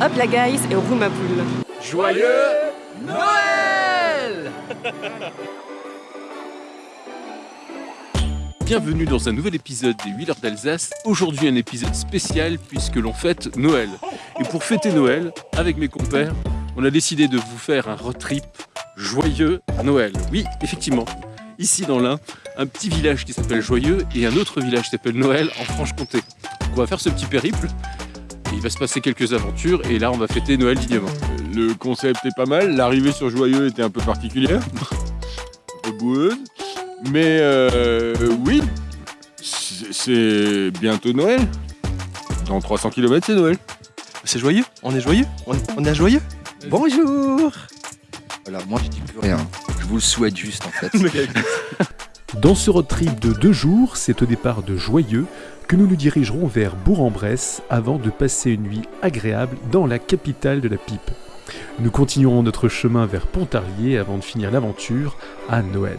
Hop la guys et roule ma poule. Joyeux Noël Bienvenue dans un nouvel épisode des 8 heures d'Alsace. Aujourd'hui un épisode spécial puisque l'on fête Noël. Et pour fêter Noël, avec mes compères, on a décidé de vous faire un road trip joyeux Noël. Oui, effectivement, ici dans l'Ain, un petit village qui s'appelle Joyeux et un autre village qui s'appelle Noël en Franche-Comté. Donc on va faire ce petit périple. Il va se passer quelques aventures et là on va fêter Noël dignement. Le concept est pas mal, l'arrivée sur Joyeux était un peu particulière, un peu boueuse, mais euh, oui, c'est bientôt Noël. Dans 300 km c'est Noël. C'est joyeux On est joyeux on, on est joyeux Bonjour Voilà, moi je dis plus rien. Je vous le souhaite juste en fait. Dans ce road trip de deux jours, c'est au départ de Joyeux que nous nous dirigerons vers Bourg-en-Bresse avant de passer une nuit agréable dans la capitale de la pipe. Nous continuerons notre chemin vers Pontarlier avant de finir l'aventure à Noël.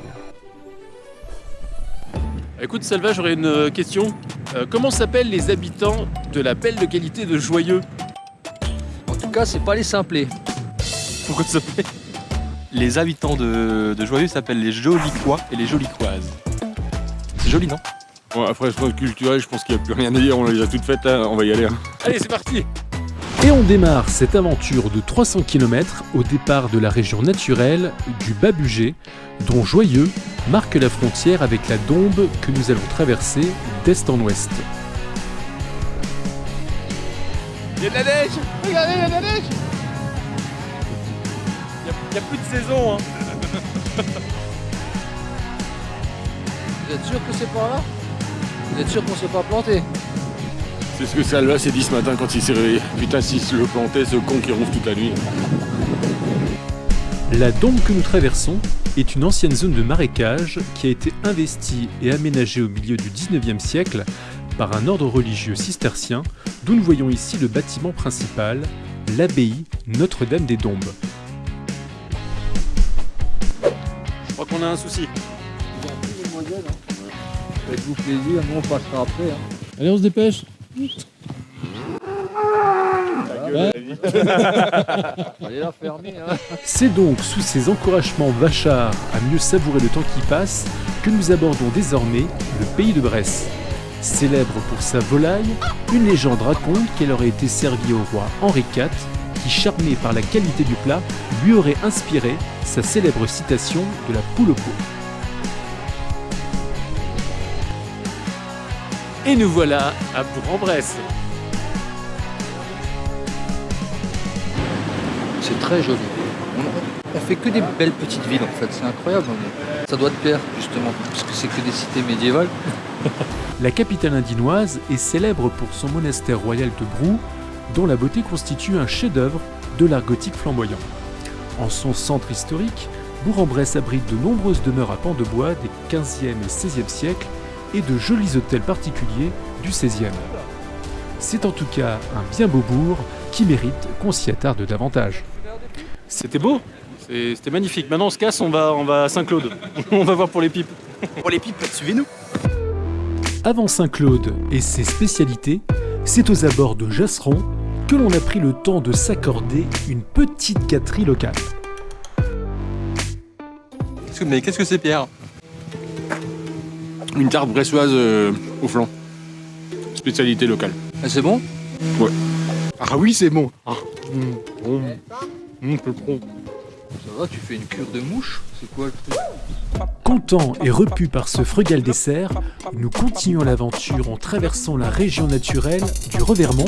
Écoute Salva, j'aurais une euh, question. Euh, comment s'appellent les habitants de la belle localité de Joyeux? En tout cas, c'est pas les simplés. Pourquoi ça s'appelle Les habitants de, de Joyeux s'appellent les Jolicois et les Jolicoises. C'est joli, non? Bon, après, je culturel, je pense qu'il n'y a plus rien à dire, on les a toutes faites, on va y aller. hein. Allez, c'est parti Et on démarre cette aventure de 300 km au départ de la région naturelle du Bas-Bugey, dont Joyeux marque la frontière avec la Dombe que nous allons traverser d'est en ouest. Il y a de la neige Regardez, il y a de la neige Il n'y a, plus de saison, hein Vous êtes sûr que c'est par là? Vous êtes sûr qu'on s'est pas planté? C'est ce que Salva s'est dit ce matin quand il s'est réveillé. Putain, s'il se le plantait, ce con qui ronfle toute la nuit. La Dombe que nous traversons est une ancienne zone de marécage qui a été investie et aménagée au milieu du 19e siècle par un ordre religieux cistercien d'où nous voyons ici le bâtiment principal, l'abbaye Notre-Dame des Dombes. Crois qu'on a un souci. Faites-vous plaisir, nous on passera après. Allez, on se dépêche. Hein. C'est donc sous ces encouragements vachards à mieux savourer le temps qui passe que nous abordons désormais le pays de Bresse. Célèbre pour sa volaille, une légende raconte qu'elle aurait été servie au roi Henri IV, qui, charmé par la qualité du plat, lui aurait inspiré sa célèbre citation de la poule au pot. Et nous voilà à Bourg-en-Bresse. C'est très joli. On, on fait que des belles petites villes en fait, c'est incroyable. Ça doit te plaire justement, parce que c'est que des cités médiévales. La capitale indinoise est célèbre pour son monastère royal de Brou, dont la beauté constitue un chef-d'œuvre de l'art gothique flamboyant. En son centre historique, Bourg-en-Bresse abrite de nombreuses demeures à pans de bois des 15e et 16e siècles et de jolis hôtels particuliers du 16e. C'est en tout cas un bien beau bourg qui mérite qu'on s'y attarde davantage. C'était beau C'était magnifique. Maintenant on se casse, on va, on va à Saint-Claude. on va voir pour les pipes. Pour les pipes, suivez-nous Avant Saint-Claude et ses spécialités, c'est aux abords de Jasseron que l'on a pris le temps de s'accorder une petite gâterie locale. Qu'est-ce que- Mais qu'est-ce que c'est, Pierre? Une tarte bressoise euh, au flan. Spécialité locale. Ah, c'est bon? Ah oui, c'est bon. Ah, mm. Mm, bon. Ça va, tu fais une cure de mouche? C'est quoi le truc? Content et repu par ce frugal dessert, nous continuons l'aventure en traversant la région naturelle du Revermont,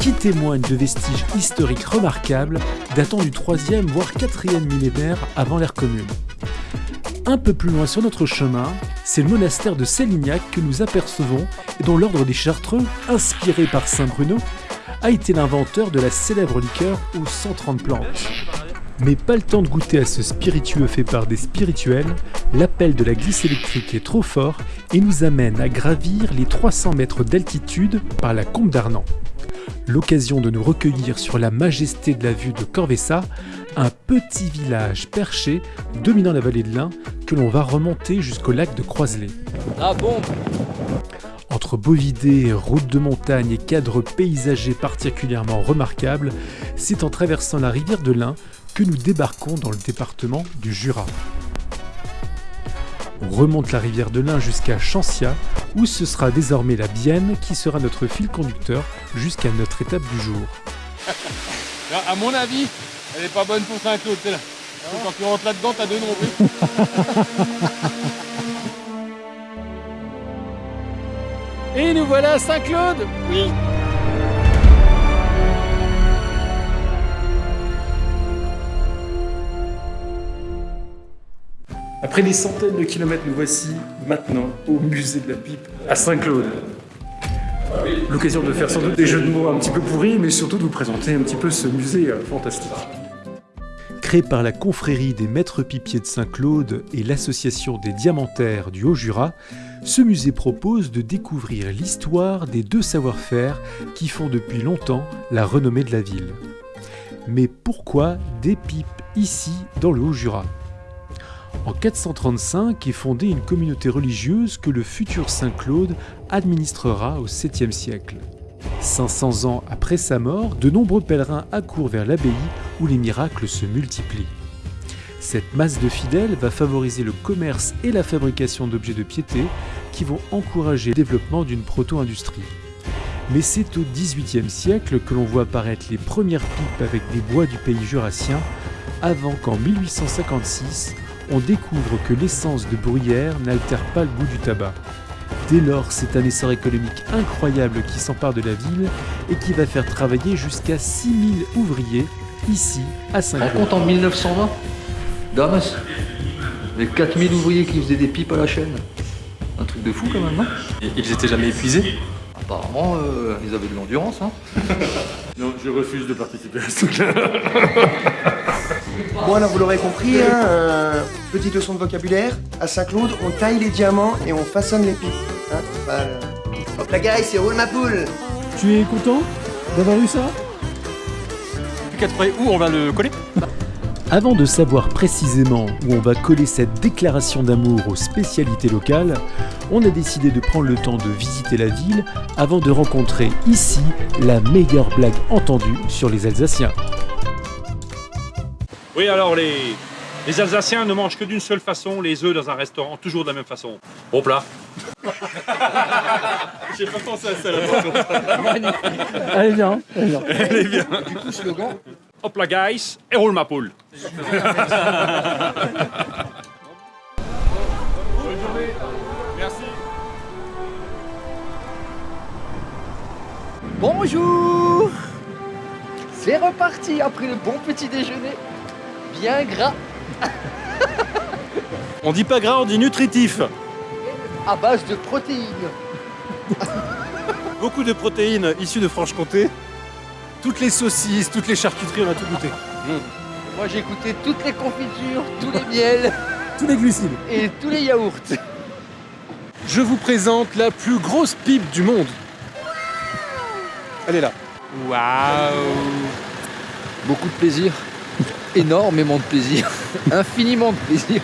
qui témoigne de vestiges historiques remarquables datant du 3e voire 4e millénaire avant l'ère commune. Un peu plus loin sur notre chemin, c'est le monastère de Sélignac que nous apercevons et dont l'ordre des Chartreux, inspiré par Saint Bruno, a été l'inventeur de la célèbre liqueur aux 130 plantes. Mais pas le temps de goûter à ce spiritueux fait par des spirituels, l'appel de la glisse électrique est trop fort et nous amène à gravir les 300 mètres d'altitude par la combe d'Arnan. L'occasion de nous recueillir sur la majesté de la vue de Corvessa, un petit village perché dominant la vallée de l'Ain que l'on va remonter jusqu'au lac de Croiselet. La bombe En Entre bovidés, routes de montagne et cadres paysagers particulièrement remarquables, c'est en traversant la rivière de l'Ain que nous débarquons dans le département du Jura. On remonte la rivière de l'Ain jusqu'à Chancia, où ce sera désormais la Bienne qui sera notre fil conducteur jusqu'à notre étape du jour. À mon avis, elle est pas bonne pour Saint-Claude, celle-là. Quand tu rentres là-dedans, t'as deux nombrils. Et nous voilà à Saint-Claude? Oui Après des centaines de kilomètres, nous voici maintenant au musée de la pipe à Saint-Claude. L'occasion de faire sans doute des jeux de mots un petit peu pourris, mais surtout de vous présenter un petit peu ce musée euh, fantastique. Créé par la confrérie des maîtres pipiers de Saint-Claude et l'association des diamantaires du Haut-Jura, ce musée propose de découvrir l'histoire des deux savoir-faire qui font depuis longtemps la renommée de la ville. Mais pourquoi des pipes ici dans le Haut-Jura? En 435 est fondée une communauté religieuse que le futur Saint Claude administrera au 7e siècle. 500 ans après sa mort, de nombreux pèlerins accourent vers l'abbaye où les miracles se multiplient. Cette masse de fidèles va favoriser le commerce et la fabrication d'objets de piété qui vont encourager le développement d'une proto-industrie. Mais c'est au XVIIIe siècle que l'on voit apparaître les premières pipes avec des bois du pays jurassien, avant qu'en 1856, on découvre que l'essence de bruyère n'altère pas le goût du tabac. Dès lors, c'est un essor économique incroyable qui s'empare de la ville et qui va faire travailler jusqu'à 6000 ouvriers ici à On Saint-Claude. compte en 1920 Damas Les 4000 ouvriers qui faisaient des pipes à la chaîne. Un truc de fou quand même, non? Ils étaient jamais épuisés? Apparemment, euh, ils avaient de l'endurance. Hein. Non, je refuse de participer à ce truc-là. Bon alors vous l'aurez compris, hein, euh, petite leçon de vocabulaire, à Saint-Claude on taille les diamants et on façonne les pipes. Hein, euh, Hop la guys, c'est roule ma poule Tu es content d'avoir eu ça? Plus qu'à trouver où on va le coller? Avant de savoir précisément où on va coller cette déclaration d'amour aux spécialités locales, on a décidé de prendre le temps de visiter la ville avant de rencontrer ici la meilleure blague entendue sur les Alsaciens. Oui, alors les, les Alsaciens ne mangent que d'une seule façon, les œufs dans un restaurant, toujours de la même façon. Bon plat. J'ai pas pensé à ça là Allez bien, allez bien. Du coup, slogan? Hop la guys, et roule ma poule. Merci. Bonjour C'est reparti après le bon petit déjeuner. Bien gras, On dit pas gras, on dit nutritif. à base de protéines. Beaucoup de protéines issues de Franche-Comté. Toutes les saucisses, toutes les charcuteries, on a tout goûté. Moi j'ai goûté toutes les confitures, tous les miels Tous les glucides. et tous les yaourts. Je vous présente la plus grosse pipe du monde. Elle est là. Beaucoup de plaisir. Énormément de plaisir. Infiniment de plaisir.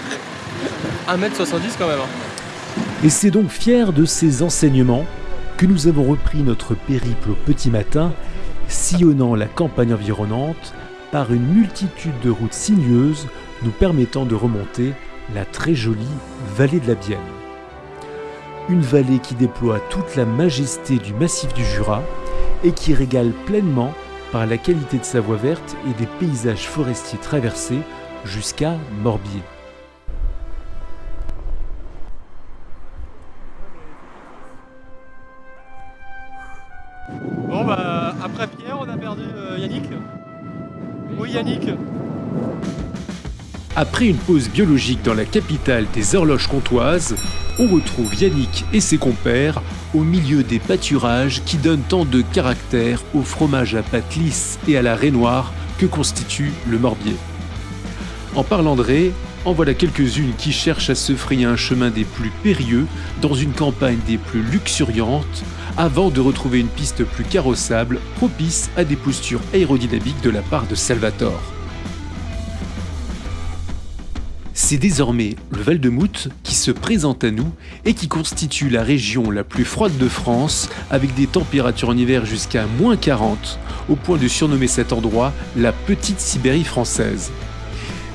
1m70 quand même. hein. Et c'est donc fier de ces enseignements que nous avons repris notre périple au petit matin, sillonnant la campagne environnante par une multitude de routes sinueuses nous permettant de remonter la très jolie vallée de la Bienne. Une vallée qui déploie toute la majesté du massif du Jura et qui régale pleinement par la qualité de sa voie verte et des paysages forestiers traversés jusqu'à Morbier. Après une pause biologique dans la capitale des horloges comtoises, on retrouve Yannick et ses compères au milieu des pâturages qui donnent tant de caractère au fromage à pâte lisse et à la raie noire que constitue le morbier. En parlant de raies, en voilà quelques-unes qui cherchent à se frayer un chemin des plus périlleux dans une campagne des plus luxuriantes avant de retrouver une piste plus carrossable propice à des postures aérodynamiques de la part de Salvatore. C'est désormais le Val-de-Mout qui se présente à nous et qui constitue la région la plus froide de France avec des températures en hiver jusqu'à moins 40 au point de surnommer cet endroit la petite Sibérie française.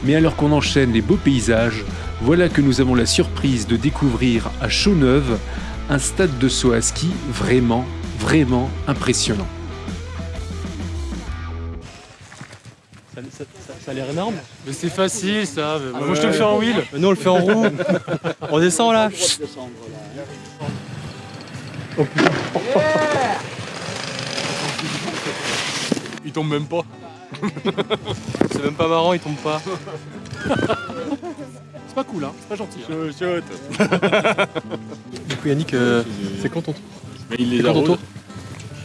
Mais alors qu'on enchaîne les beaux paysages, voilà que nous avons la surprise de découvrir à Chaux-Neuve un stade de saut à ski vraiment, vraiment impressionnant. Ça, ça- ça- ça a l'air énorme. Mais c'est facile ça. mais Ah moi je te le fais en wheel. Mais nous on le fait en roue. on descend là. Il tombe même pas. C'est même pas marrant, il tombe pas. C'est pas cool hein, c'est pas gentil. hein. Du coup Yannick, euh, c'est quand ton tour Mais il les tour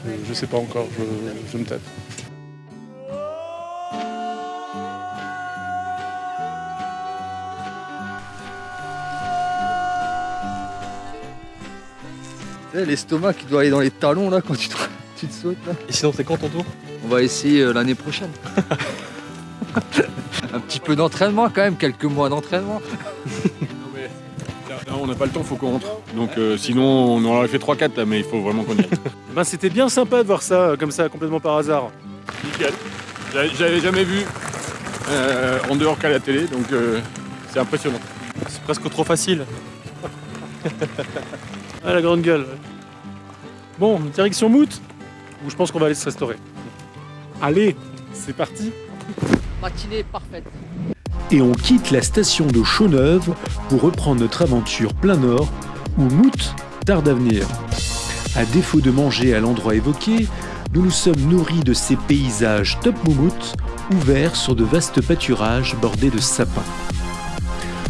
Je, je sais pas encore, je, je me tâte. L'estomac qui doit aller dans les talons là quand tu te, tu te sautes là. Et sinon c'est quand ton tour? On va essayer euh, l'année prochaine. Un petit peu d'entraînement quand même, quelques mois d'entraînement. Non, mais on n'a pas le temps, faut qu'on rentre. Donc euh, sinon on en aurait fait 3-4 là, mais il faut vraiment qu'on y aille. Ben, c'était bien sympa de voir ça euh, comme ça, complètement par hasard. Nickel. J'avais- J'avais jamais vu euh, en dehors qu'à la télé, donc euh, c'est impressionnant. C'est presque trop facile. Ah la grande gueule. Bon, direction Mout, où je pense qu'on va aller se restaurer. Allez, c'est parti. Matinée parfaite. Et on quitte la station de Chaux-Neuve pour reprendre notre aventure plein nord, où Mout tarde à venir. À défaut de manger à l'endroit évoqué, nous nous sommes nourris de ces paysages top moumout, ouverts sur de vastes pâturages bordés de sapins.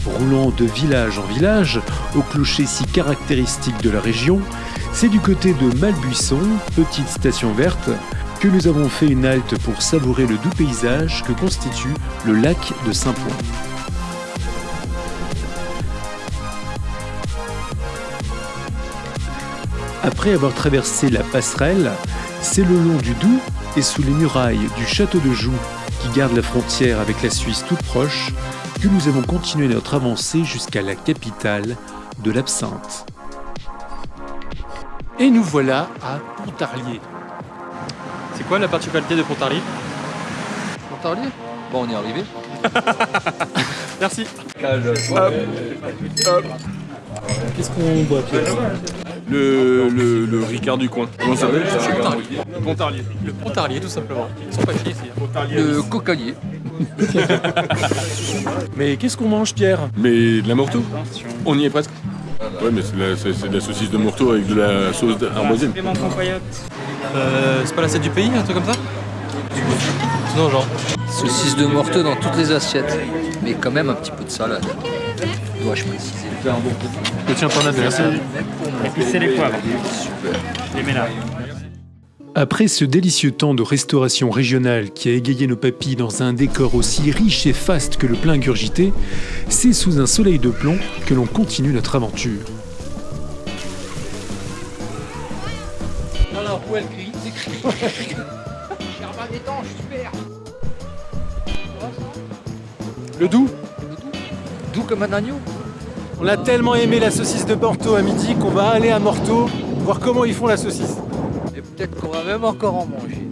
Roulant de village en village, au clocher si caractéristique de la région, c'est du côté de Malbuisson, petite station verte, que nous avons fait une halte pour savourer le doux paysage que constitue le lac de Saint-Point. Après avoir traversé la passerelle, c'est le long du Doubs et sous les murailles du château de Joux, qui garde la frontière avec la Suisse toute proche, que nous avons continué notre avancée jusqu'à la capitale de l'Absinthe. Et nous voilà à Pontarlier. C'est quoi la particularité de Pontarlier? Pontarlier? Bon, on y est arrivé. Merci. Qu'est-ce qu'on boit Le, le, le Ricard du coin. Comment ça s'appelle? Ça Pontarlier. Le Pontarlier tout simplement. Ils sont pas ici. Le cocalier. Mais qu'est-ce qu'on mange Pierre? Mais de la morteau On y est presque. Ouais, mais c'est de la- de la saucisse de morteau avec de la sauce arboisienne. Euh, c'est pas l'assiette du pays, un truc comme ça? Sinon genre. Saucisse de morteau dans toutes les assiettes. Mais quand même un petit peu de salade. Dois-je préciser? Je tiens ton adversaire. C'est les poivres. Super. Les mets là. Après ce délicieux temps de restauration régionale qui a égayé nos papilles dans un décor aussi riche et faste que le plein ingurgité, c'est sous un soleil de plomb que l'on continue notre aventure. Alors, où elle crie C'est crie. Germain d'étanche, super. Le doux Doux comme un agneau. On a tellement aimé la saucisse de Porto à midi qu'on va aller à Morteau voir comment ils font la saucisse. Peut-être qu'on va même encore en manger.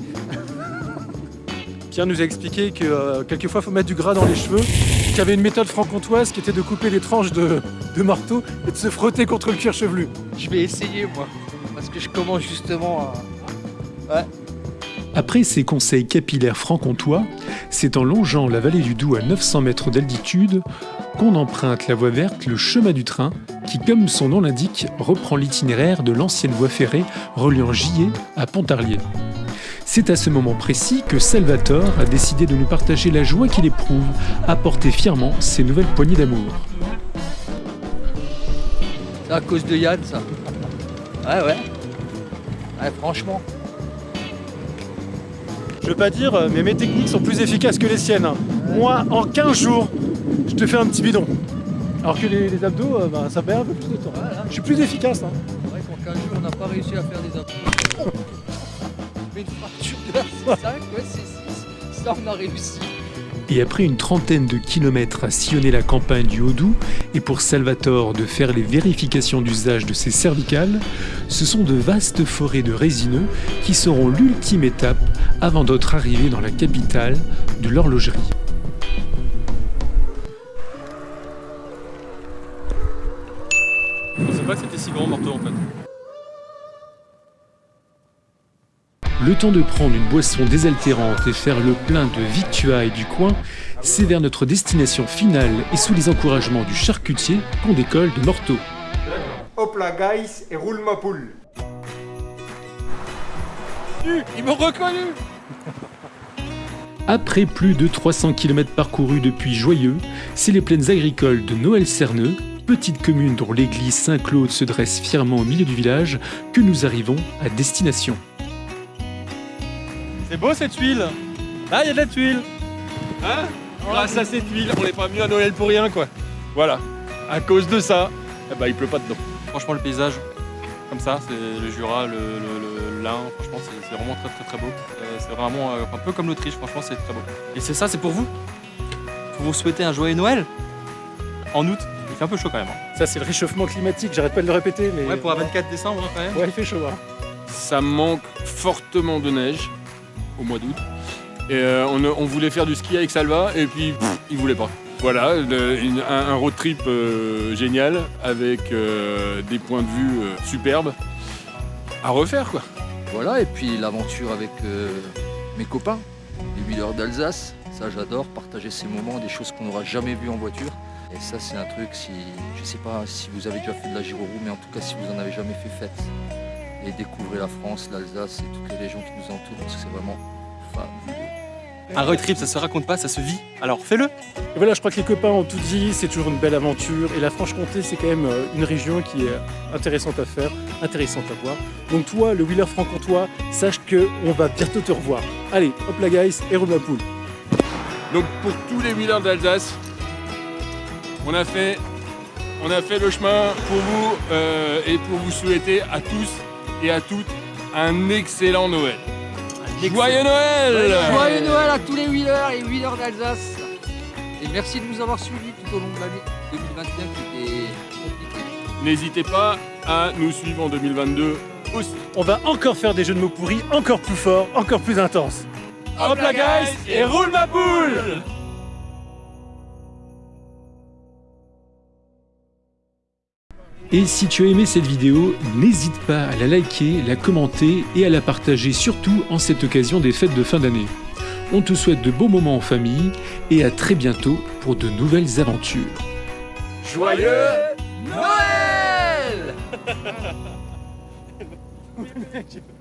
Pierre nous a expliqué que euh, quelquefois il faut mettre du gras dans les cheveux, qu'il y avait une méthode franc-comtoise qui était de couper des tranches de, de marteau et de se frotter contre le cuir chevelu. Je vais essayer, moi. Parce que je commence justement à. Après ces conseils capillaires franc-comtois, c'est en longeant la vallée du Doubs à 900 mètres d'altitude qu'on emprunte la voie verte, le chemin du train, qui, comme son nom l'indique, reprend l'itinéraire de l'ancienne voie ferrée reliant Gillet à Pontarlier. C'est à ce moment précis que Salvatore a décidé de nous partager la joie qu'il éprouve à porter fièrement ses nouvelles poignées d'amour. C'est à cause de Yann, ça. Ouais, ouais. Ouais, franchement. Je veux pas dire, mais mes techniques sont plus efficaces que les siennes. Moi, en 15 jours, je te fais un petit bidon. Alors que les, les abdos, euh, ben, ça perd un peu plus de temps. Je suis plus efficace. hein. C'est vrai qu'en 15 jours, on n'a pas réussi à faire des abdos. Mais une fracture de la C5, ouais, c'est 6. Ça, on a réussi. Et après une trentaine de kilomètres à sillonner la campagne du Haut-Doubs et pour Salvatore de faire les vérifications d'usage de ses cervicales, ce sont de vastes forêts de résineux qui seront l'ultime étape avant d'être arrivé dans la capitale de l'horlogerie. Le temps de prendre une boisson désaltérante et faire le plein de victuailles du coin, c'est vers notre destination finale et sous les encouragements du charcutier qu'on décolle de Morteau. Hop là, guys, et roule ma poule. Ils m'ont reconnu Après plus de 300 km parcourus depuis Joyeux, c'est les plaines agricoles de Noël-Cerneux, petite commune dont l'église Saint-Claude se dresse fièrement au milieu du village, que nous arrivons à destination. C'est beau cette tuile Ah, il y a de la tuile Hein Grâce à cette huile, on n'est pas venu à Noël pour rien, quoi. Voilà. À cause de ça, eh ben, il pleut pas dedans. Franchement, le paysage, comme ça, c'est le Jura, le, le, le l'Ain, franchement, c'est c'est vraiment très très très beau. Euh, c'est vraiment euh, un peu comme l'Autriche, franchement, c'est très beau. Et c'est ça, c'est pour vous Pour vous souhaiter un joyeux Noël En août, il fait un peu chaud quand même. hein. Ça, c'est le réchauffement climatique, j'arrête pas de le répéter, mais. Ouais, pour un 24 décembre hein, quand même. Ouais, il fait chaud. Hein. Ça manque fortement de neige au mois d'août. Et euh, on, voulait faire du ski avec Salva et puis il voulait pas. Voilà, un, road trip euh, génial avec euh, des points de vue superbes à refaire quoi. Voilà, et puis l'aventure avec mes copains, les wheelers d'Alsace. Ça, j'adore, partager ces moments, des choses qu'on n'aura jamais vues en voiture. Et ça, c'est un truc, si je sais pas si vous avez déjà fait de la gyro mais en tout cas, si vous en avez jamais fait, faites. Et découvrez la France, l'Alsace et toutes les régions qui nous entourent, parce que c'est vraiment fabuleux. Un road trip, ça se raconte pas, ça se vit. Alors fais-le Et voilà, je crois que les copains ont tout dit, c'est toujours une belle aventure. Et la Franche-Comté, c'est quand même euh, une région qui est intéressante à faire, intéressante à voir. Donc toi, le wheeler franc-comtois, sache que on va bientôt te revoir. Allez, hop la guys, et roule ma poule. Donc pour tous les wheelers d'Alsace, on a fait, on a fait le chemin pour vous euh, et pour vous souhaiter à tous et à toutes un excellent Noël. Joyeux Noël Joyeux Noël à tous les wheelers et wheelers d'Alsace. Et merci de nous avoir suivis tout au long de l'année 2021 qui était compliquée. N'hésitez pas à nous suivre en 2022 aussi. On va encore faire des jeux de mots pourris, encore plus forts, encore plus intenses. Hop la guys et roule ma poule Et si tu as aimé cette vidéo, n'hésite pas à la liker, la commenter et à la partager surtout en cette occasion des fêtes de fin d'année. On te souhaite de beaux moments en famille et à très bientôt pour de nouvelles aventures. Joyeux Noël